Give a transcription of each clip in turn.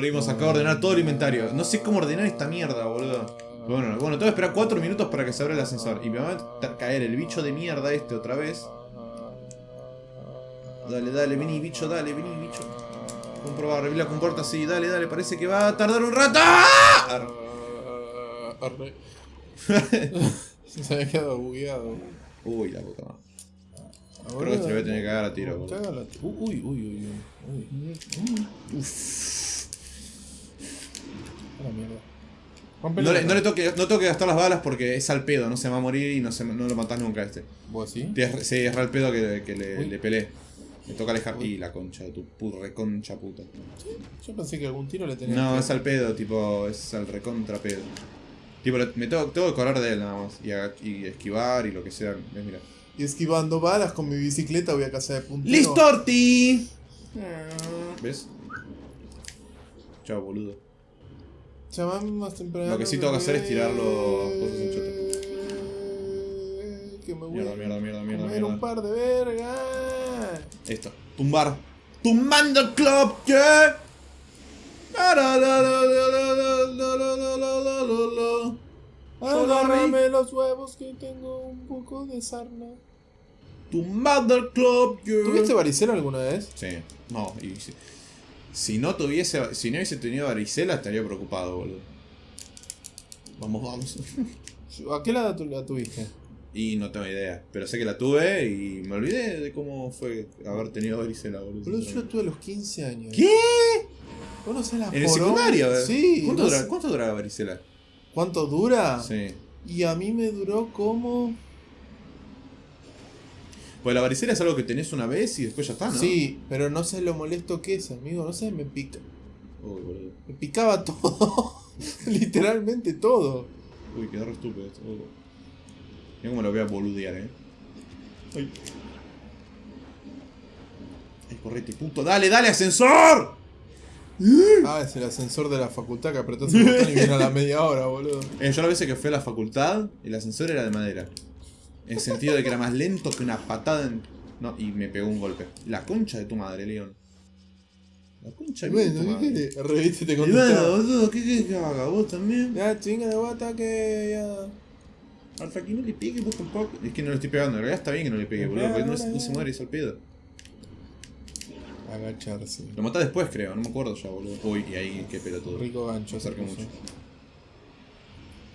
Volvimos acá a ordenar todo el inventario. No sé cómo ordenar esta mierda, boludo. Bueno, bueno, tengo que esperar 4 minutos para que se abra el ascensor. Y me va a caer el bicho de mierda este otra vez. Dale, dale, vení, bicho, dale, vení, bicho. Comprobar, abrir la compuerta, sí, dale, dale, parece que va a tardar un rato. ¡Ah! Arre. Se había quedado bugueado. Uy, la puta madre. Creo que se le voy a tener que cagar a tiro. Uy, uy, uy, uy. uy. A la mierda. Rompele No le, no le toque, no toque gastar las balas porque es al pedo, no se va a morir y no, se, no lo matás nunca a este. ¿Vos así? Te- Sí, es al pedo que, que le, Uy. le peleé. Me toca alejar. Y la concha de tu reconcha puta. Yo pensé que algún tiro le tenía No, que- es al pedo, tipo, es al recontra pedo. Tipo, me tengo, tengo que correr de él nada más. Y, a- y esquivar y lo que sea. ¿Ves? Mira. Y esquivando balas con mi bicicleta voy a casa de puntero. ¡Listo, Orti! ¿Ves? Chao, boludo. Más temprano. Lo que sí tengo que hacer es tirar los cosas en Que me voy Mierda, a mierda, mierda, mierda, comer un mierda. par de vergas. Esto. Tumbar. ¡Tumbando el club! ¿Qué? Agárrame los huevos que tengo un poco de sarna. Tumbando el club, yeah. ¿Tuviste varicela alguna vez? Sí, no, y si, si no tuviese, si no hubiese tenido varicela estaría preocupado, boludo. Vamos, vamos. ¿A qué tu- la tuviste? y no tengo idea, pero sé que la tuve y me olvidé de cómo fue haber tenido varicela, boludo. Boludo, yo la tuve a los 15 años. ¿Qué? ¿Vos no la ¿En el secundario? Sí. ¿Cuánto, no dura, sé- ¿Cuánto dura la varicela? ¿Cuánto dura? Sí. Y a mí me duró como... Pues la varicela es algo que tenés una vez y después ya está, ¿no? Sí, pero no sé lo molesto que es, amigo. No sé, me pica. Uy, boludo. Me picaba todo. Literalmente todo. Uy, quedó re estúpido esto. Uy. Mira cómo lo voy a boludear, eh. Ay. Ay, correte, puto. ¡Dale, dale, ascensor! Ah, es el ascensor de la facultad que apretás el botón y viene a la media hora, boludo. Eh, yo la vez que fui a la facultad, el ascensor era de madera. En el sentido de que era más lento que una patada en... No, y me pegó un golpe. La concha de tu madre, León. La concha de tu Bueno, ¿qué madre. Reviste te Y bueno, contestaba. boludo, ¿qué querés que haga? ¿Vos también? Ya, chinga de guata que ya. Alfa, que no le pegue vos tampoco. Es que no le estoy pegando, en realidad está bien que no le pegue, boludo, porque no, no se muere, es al pedo. Agacharse. Lo mata después, creo, no me acuerdo ya, boludo. Uy, y ahí, qué pelotudo. Rico gancho. Me acerqué mucho.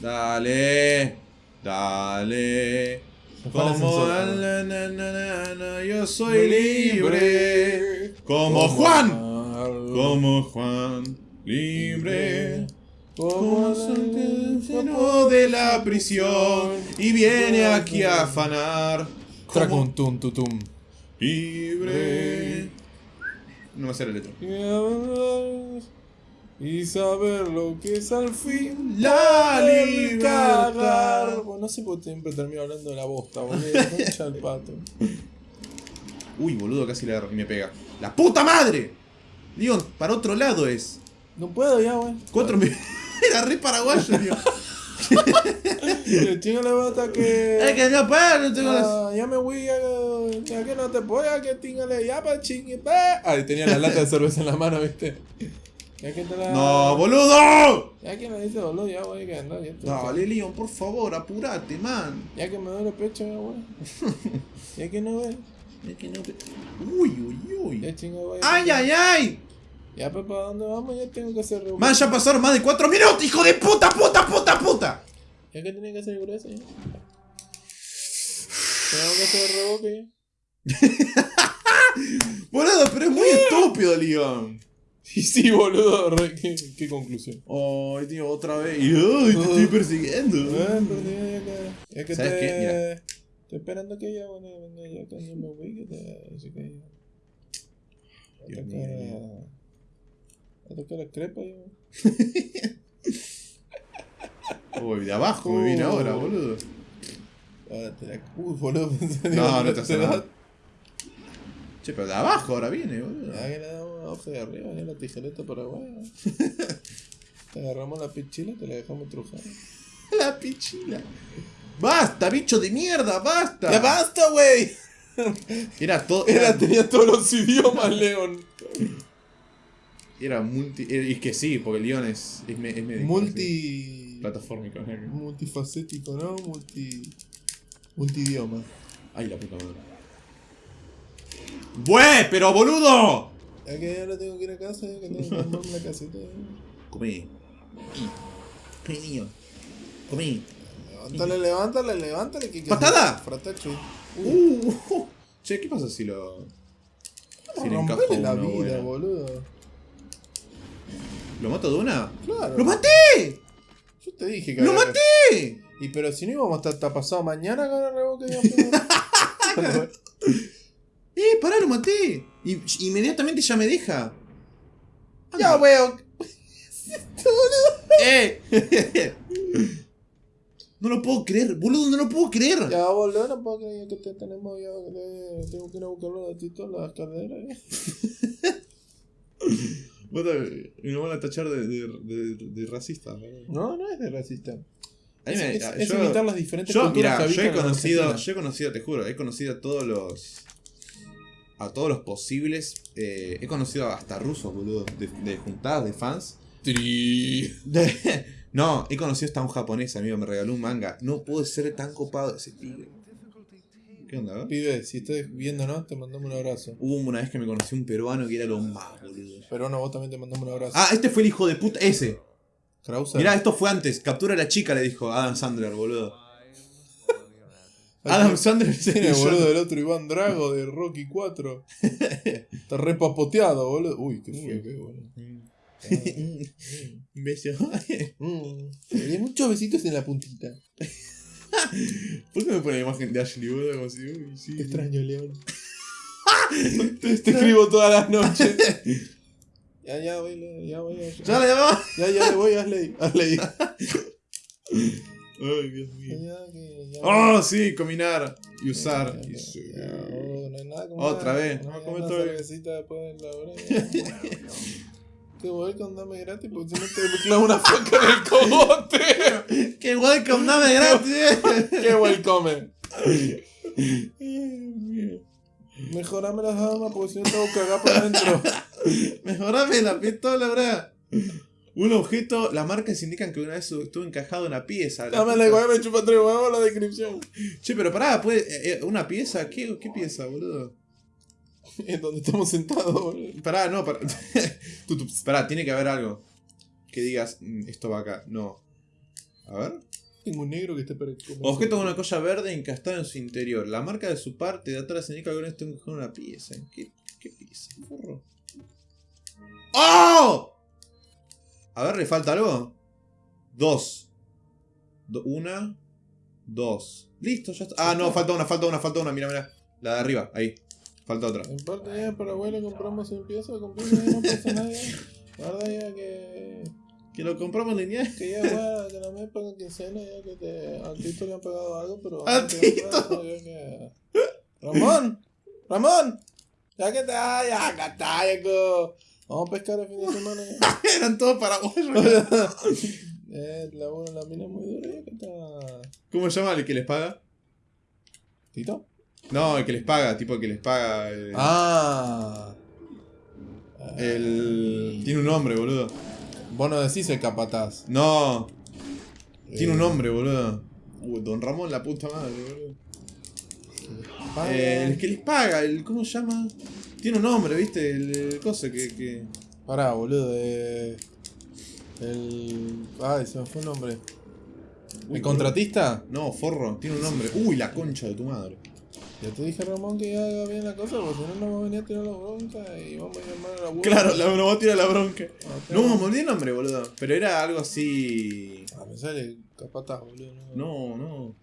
Dale, dale. Como na, na, na, yo soy libre. Como Juan. Como Juan, libre. Como sentenciado de la prisión. Y viene aquí a afanar. Tracum Como tum tutum. libre. No me sale la letra. Y saber lo que es al fin La libertad. Bueno, no sé por qué siempre termino hablando de la bosta, boludo. Concha el pato. Uy, boludo, casi le me pega. ¡La puta madre! Digo, para otro lado es. No puedo ya, wey. Cuatro mil. Era re paraguayo, tío. Chinga la bata que. Es que no puedo, no tengo. Ah, ya me voy a, ya que no te puedo, ya que tíngale, ya pa chingue. Ay, tenía la lata de cerveza en la mano, viste. Ya que te la. ¡No, boludo! Ya que me dice boludo, ya voy que andar, ya Dale, Leon, por favor, apurate, man. Ya que me duele el pecho, ya wey. Ya que no ve. Es que no te- Uy, uy, uy. Ya chinga, wey. ¡Ay, ay, ay! Ya, pues, ¿para dónde vamos? Ya tengo que hacer reboque. Man, ya pasaron más de cuatro minutos, hijo de puta, puta, puta, puta. Ya que tenía que hacer grueso, ya. Tengo que hacer reboque, Boludo, pero es muy estúpido, Leon. Y sí, boludo, re- ¿qué, qué conclusión? Ay, tío, otra vez. Y, ay, te estoy persiguiendo. Ah, ya que, ¿Sabes te, qué? Mira. Estoy esperando que ella bueno, venga ya cuando me voy, que te, así que a Dios mío. a, a tocar la crepa yo. Uy, de abajo me viene Uh. ahora, boludo. Ah, te la boludo. No, no te hace da- nada. Che, pero de abajo ahora viene, boludo. Ya que le damos a hoja de arriba, ya la tijereta paraguaya. te agarramos la pichila y te la dejamos trujar. La pichila. ¡Basta, bicho de mierda! ¡Basta! ¡Ya basta, güey! Era todo. Era, Era, tenía todos los idiomas, León. Era multi. eh, Y es que sí, porque el Leon es, es, me- es. Multi. Plataformico. ¿no? Multifacético, ¿no? Multi. Multidioma. Ay, la puta madre. ¡Bue! ¡Pero boludo! Es que ahora tengo que ir a casa, que tengo que armarme la caseta. Comí. Comí, niño. Comí. Levántale, levántale, levántale. Que, que ¿Patada? Fratacho. Uh. Che, ¿qué pasa si lo. Si le encajo la vida, buena? boludo. ¿Lo mato de una? Claro. ¡Lo maté! Yo te dije que ¡Lo había- maté! Y pero si no íbamos a estar hasta pasado mañana con el reboque ¡Eh, pará, lo maté! Y inmediatamente ya me deja. Ya veo. ¡Eh! no lo puedo creer, boludo, no lo puedo creer. Ya boludo, no puedo creer que te tenemos ya. Tengo que ir a buscarlo de Tito las caderas. eh. Y nos van a tachar de, de, de, de racista. No, no es de racista. A mí me- es- yo- es imitar las diferentes Yo, culturas mira, que yo he en conocido, yo he conocido, te juro, he conocido a todos los. A todos los posibles. eh, he conocido hasta rusos, boludo. De, de juntadas de fans. Tri. De- no, he conocido hasta un japonés, amigo, me regaló un manga. No puede ser tan copado ese pibe. ¿Qué onda, eh? Pibe, si estás viéndonos, te mandamos un abrazo. Hubo una vez que me conocí un peruano que era lo más, boludo. Pero no, vos también te mandamos un abrazo. Ah, este fue el hijo de puta. Ese. Krauser. Mirá, esto fue antes. Captura a la chica, le dijo Adam Sandler, boludo. Adam Tiene el boludo del otro Iván Drago de Rocky 4. Está re papoteado, boludo. Uy, qué feo que boludo. Un beso. Di muchos besitos en la puntita. ¿Por qué me pone la imagen de Ashley, boludo? Como si, uy, sí. Te extraño, León. te, te escribo todas las noches. ya, ya, voy, ya voy. Ya, ¡Ya ya, ya le voy, Asley. Asley. Ay, Dios mío. Que- ¡Oh, sí! Combinar y usar. Y ya, oh, no hay nada como Otra una- vez. a comer una todo después de la hora. Qué welcome, dame gratis porque si no te clavo una foca en el cogote. ¡Qué welcome! ¡Dame gratis! Qué welcome. Mejorame las armas porque si no te voy a cagar por adentro. Mejorame la pistola, bra. Un objeto, las marcas indican que una vez estuvo encajado en una pieza. La Dame puta- la igual, me chupa tres huevos la descripción. Che, pero pará, puede, eh, eh, ¿una pieza? ¿Qué, ¿Qué pieza, boludo? En donde estamos sentados, boludo. Pará, no, pará. Pará, tiene que haber algo. Que digas, "Mm, esto va acá. No. A ver. Tengo un negro que está para. Objeto con una colla verde encastada en su interior. La marca de su parte de atrás indica que alguna vez estuvo encajado en una pieza. ¿En qué, qué pieza? Forro. ¡Oh! A ver, ¿le falta algo? Dos. Do- una. Dos. Listo, ya está. Ah, no, falta una, falta una, falta una. Mira, mira. La de arriba, ahí. Falta otra. En parte ya para abuelo compramos en pieza, compramos ya no pasa nada. Verdad ya que... Que lo compramos lineal. Que ya bueno, que no me pagan quincena, ya que te... Al Tito le han pagado algo, pero... ¡Al Tito! que- Ramón, Ramón, ya que te... Ay, ya que está. Vamos a pescar el fin de semana. Eran todos paraguayos. eh, la, bueno, la mina muy dura. ¿Cómo se llama el que les paga? ¿Tito? No, el que les paga, tipo el que les paga. eh, Ah. El. Tiene un nombre, boludo. Vos no decís el capataz. No, tiene un Eh, nombre, boludo. Uh, Don Ramón, la puta madre, boludo. Eh, el que les paga, el. ¿Cómo se llama? Tiene un nombre, ¿viste? El, el cosa que. que... Pará, boludo. Eh, el. Ay, se me fue el nombre. Uy, ¿El contratista? No, forro, tiene un nombre. Uy, la concha de tu madre. Ya te dije, Ramón, que haga bien la cosa, porque si no, nos va a venir a tirar la bronca y vamos a llamar a la abuela. Claro, la, nos va a tirar la bronca. No, me olvidé el nombre, boludo. Pero era algo así. Ah, me sale capataz, boludo. No, no.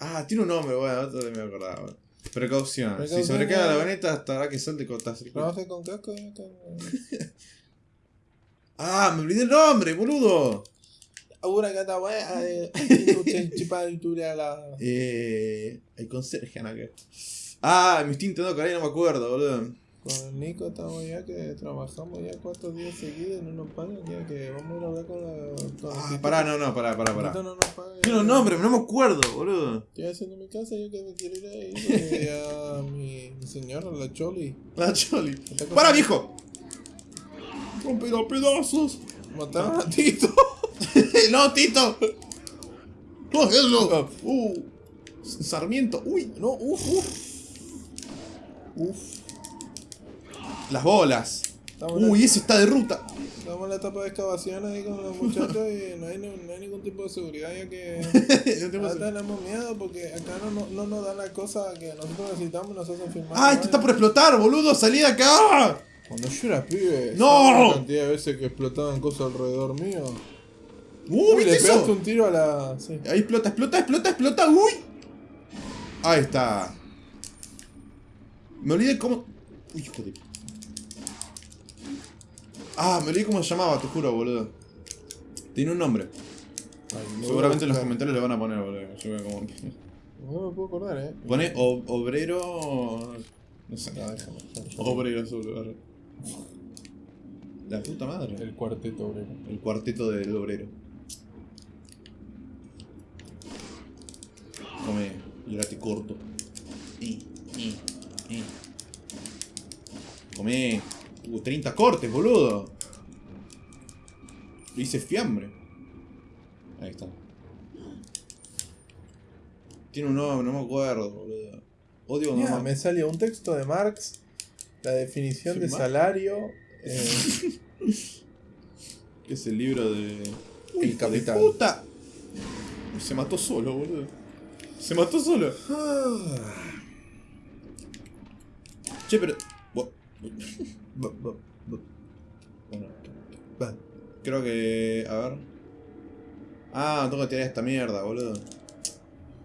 Ah, tiene un nombre, bueno, otro me acordaba. Precaución. Si sobrecarga la vagoneta, hasta que salte cortas el con casco y. Ah, me olvidé el nombre, boludo. Ahora que está la. Eh. El conserje, acá. Ah, me estoy intentando caer, no me acuerdo, boludo. Con el Nico estamos ya que trabajamos ya cuatro días seguidos y no nos pagan, ya que vamos a ir a hablar con la. Con Ah, pará, no, no, pará, pará, pará. no nos paga, Tiene ya. un nombre, no me acuerdo, boludo. Estoy haciendo mi casa, yo que me quiero ir ahí, ya mi, mi señora, la Choli. La Choli. ¡Para, viejo! Rompelo a pedazos. Mataron a Tito. no, Tito. No, eso. Uh. Sarmiento. Uy. No, uff, uff. Uff. Las bolas. Estamos en la- Uy, ese está de ruta. Estamos en la etapa de excavación ahí con los muchachos y no hay, no, hay ningún tipo de seguridad ya que No tenemos miedo porque acá no, no, no nos dan la cosa que nosotros necesitamos y nos hacen firmar. ¡Ah, esto está por explotar, boludo! ¡Salí de acá! Cuando yo era pibe, ¡No! ¿sabes la cantidad de veces que explotaban cosas alrededor mío. ¡Uh, Uy, ¿viste le eso? pegaste un tiro a la. Sí. Ahí explota, explota, explota, explota. ¡Uy! Ahí está. Me olvidé cómo. Uy, hijo de. Ah, me olvidé cómo se llamaba, te juro, boludo. Tiene un nombre. Ay, Seguramente en los comentarios le van a poner, boludo. Yo veo como. No me puedo acordar, eh. Pone obrero. No sé. No, déjame. Obrero. La puta madre. El cuarteto obrero. El cuarteto del obrero. Come corto. Y, y, y. Come. Uh, 30 cortes, boludo. Le hice fiambre. Ahí está. Tiene un nombre, no me acuerdo, boludo. Odio no me salió un texto de Marx, la definición ¿Sí, de Marx? salario. eh, Que es el libro de. El. De puta. Se mató solo, boludo. Se mató solo. Che, pero. Creo que. A ver. Ah, tengo que tirar esta mierda, boludo.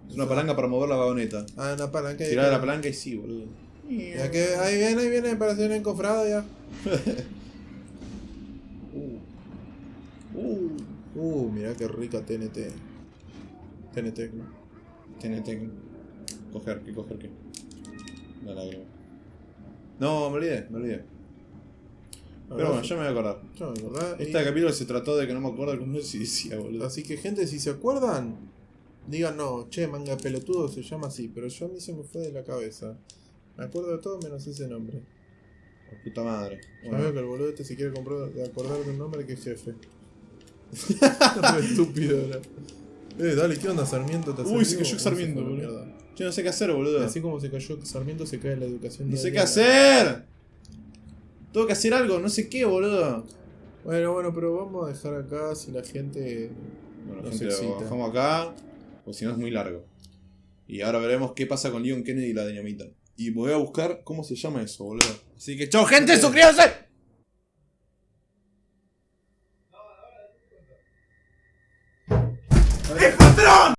Es una palanca para mover la vagoneta. Ah, una palanca. Tirar que- la palanca y sí, boludo. Ya que ahí viene, ahí viene para hacer un encofrado ya. Uh. Uh. Uh, mira qué rica TNT. TNT. tiene. Coger, ¿qué coger qué? La lágrima. No, me olvidé, me olvidé. Pero bueno, ya me voy a acordar. Yo me acordaba, y- Este capítulo se trató de que no me acuerdo cómo se decía, boludo. Así que gente, si se acuerdan, digan no, che, manga pelotudo se llama así, pero yo a mí se me fue de la cabeza. Me acuerdo de todo menos ese nombre. La puta madre. Ya Bueno, veo que el boludo este se quiere comprar, de acordar de un nombre que es jefe. Estúpido era. Eh, dale, ¿qué onda Sarmiento? ¿Te Uy, se cayó Sarmiento, a boludo. Yo no sé qué hacer, boludo. Así como se cayó Sarmiento, se cae la educación. No sé qué hacer. Tengo que hacer algo, no sé qué, boludo. Bueno, bueno, pero vamos a dejar acá si la gente. Bueno, Nos gente, lo bajamos acá. O si no es muy largo. Y ahora veremos qué pasa con Leon Kennedy y la dinamita. Y voy a buscar cómo se llama eso, boludo. Así que, chao, gente, suscríbanse.